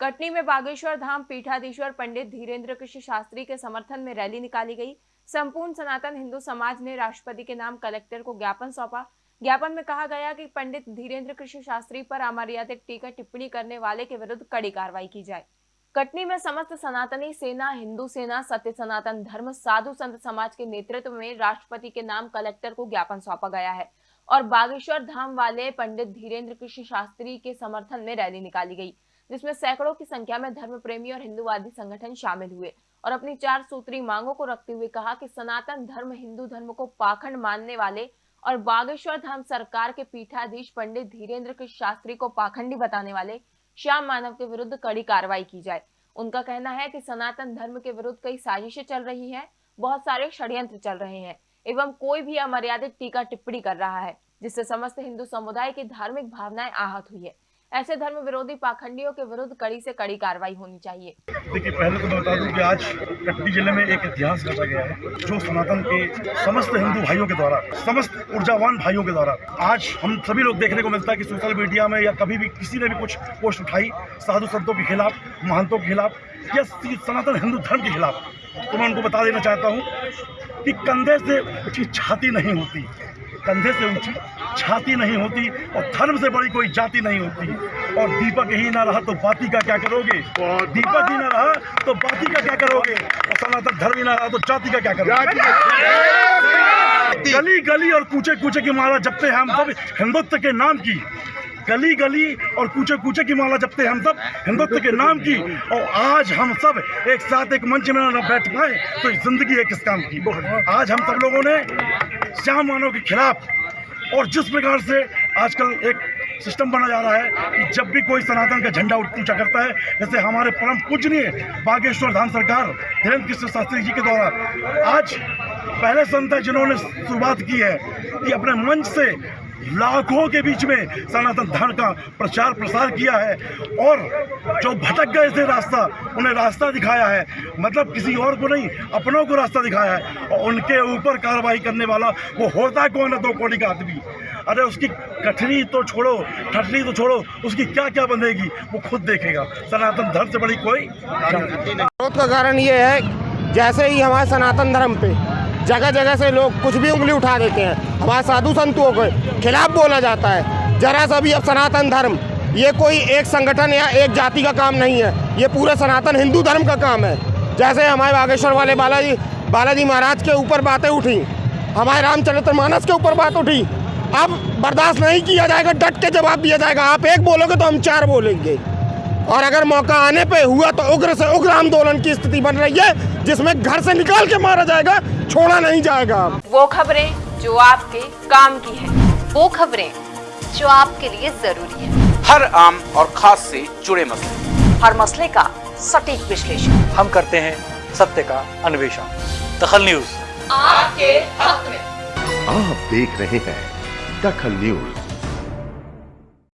कटनी में बागेश्वर धाम पीठाधीश्वर पंडित धीरेन्द्र कृष्ण शास्त्री के समर्थन में रैली निकाली गई। संपूर्ण सनातन हिंदू समाज ने राष्ट्रपति के नाम कलेक्टर को ज्ञापन सौंपा। ज्ञापन में कहा गया कि पंडित धीरेन्द्र कृष्ण शास्त्री पर अमर्यादित टीका टिप्पणी करने वाले के विरुद्ध कड़ी कार्रवाई की जाए। कटनी में समस्त सनातनी सेना, हिंदू सेना, सत्य सनातन धर्म, साधु संत समाज के नेतृत्व में राष्ट्रपति के नाम कलेक्टर को ज्ञापन सौंपा गया है और बागेश्वर धाम वाले पंडित धीरेन्द्र कृष्ण शास्त्री के समर्थन में रैली निकाली गई। जिसमें सैकड़ों की संख्या में धर्म प्रेमी और हिंदुवादी संगठन शामिल हुए और अपनी चार सूत्री मांगों को रखते हुए कहा कि सनातन धर्म, हिंदू धर्म को पाखंड मानने वाले और बागेश्वर धाम सरकार के पीठाधीश पंडित धीरेन्द्र कृष्ण शास्त्री को पाखंडी बताने वाले श्याम मानव के विरुद्ध कड़ी कार्रवाई की जाए। उनका कहना है कि सनातन धर्म के विरुद्ध कई साजिशें चल रही है, बहुत सारे षड्यंत्र चल रहे हैं, एवं कोई भी अमर्यादित टीका टिप्पणी कर रहा है, जिससे समस्त हिंदू समुदाय की धार्मिक भावनाएँ आहत हुई है। ऐसे धर्म विरोधी पाखंडियों के विरुद्ध कड़ी से कड़ी कार्रवाई होनी चाहिए। देखिए, पहले तो बता दूँ कि आज कटनी ज़िले में एक इतिहास रचा गया है, जो सनातन के समस्त हिंदू भाइयों के द्वारा, समस्त ऊर्जावान भाइयों के द्वारा आज हम सभी लोग देखने को मिलता है कि सोशल मीडिया में या कभी भी किसी ने भी कुछ पोस्ट उठाई साधु संतों के खिलाफ, महंतों के खिलाफ, या सनातन हिंदू धर्म के खिलाफ। तो मैं उनको बता देना चाहता हूँ कि कंधे से ऊँची छाती नहीं होती, कंधे से ऊँची छाती नहीं होती और धर्म से बड़ी कोई जाति नहीं होती। और दीपक ही ना रहा तो बाती का क्या करोगे? दीपक ही ना रहा तो बाती का क्या करोगे? और सनातन धर्म ही ना रहा तो जाति का क्या करोगे? गली गली और कूचे कूचे की माला जपते हैं हम सब हिंदुत्व के नाम की। गली गली और कूचे कूचे की माला जपते हम सब हिंदुत्व के नाम की। और आज हम सब एक साथ एक मंच में न बैठ पाए तो ज़िंदगी है किस काम की। आज हम सब लोगों ने श्याम मानव के खिलाफ और जिस प्रकार से आजकल एक सिस्टम बना जा रहा है कि जब भी कोई सनातन का झंडा ऊँचा करता है, जैसे हमारे परम पूजनीय बागेश्वर धाम सरकार, धीरेन्द्र कृष्ण शास्त्री जी के द्वारा, आज पहले संत है जिन्होंने शुरुआत की है कि अपने मंच से लाखों के बीच में सनातन धर्म का प्रचार प्रसार किया है और जो भटक गए थे रास्ता, उन्हें रास्ता दिखाया है। मतलब किसी और को नहीं, अपनों को रास्ता दिखाया है और उनके ऊपर कार्रवाई करने वाला वो होता कौन है दो कोड़ी का आदमी? अरे उसकी कठनी तो छोड़ो ठटनी तो छोड़ो, उसकी क्या क्या बनेगी वो खुद देखेगा। सनातन धर्म से बड़ी कोई विरोध का कारण ये है, जैसे ही हमारे सनातन धर्म पे जगह जगह से लोग कुछ भी उंगली उठा देते हैं। हमारे साधु संतों के खिलाफ बोला जाता है। जरा सा भी अब सनातन धर्म, ये कोई एक संगठन या एक जाति का काम नहीं है। ये पूरे सनातन हिंदू धर्म का काम है। जैसे हमारे बागेश्वर वाले बालाजी बालाजी महाराज के ऊपर बातें उठी, हमारे रामचरित्र मानस के ऊपर बात उठी। अब बर्दाश्त नहीं किया जाएगा, डट के जवाब दिया जाएगा। आप एक बोलोगे तो हम चार बोलेंगे। और अगर मौका आने पे हुआ तो उग्र से उग्र आंदोलन की स्थिति बन रही है जिसमें घर से निकाल के मारा जाएगा छोड़ा नहीं जाएगा। वो खबरें जो आपके काम की है वो खबरें जो आपके लिए ज़रूरी है। हर आम और खास से जुड़े मसले। हर मसले का सटीक विश्लेषण। हम करते हैं सत्य का अन्वेषण। दखल न्यूज़। आपके हक में। आप देख रहे हैं दखल न्यूज़।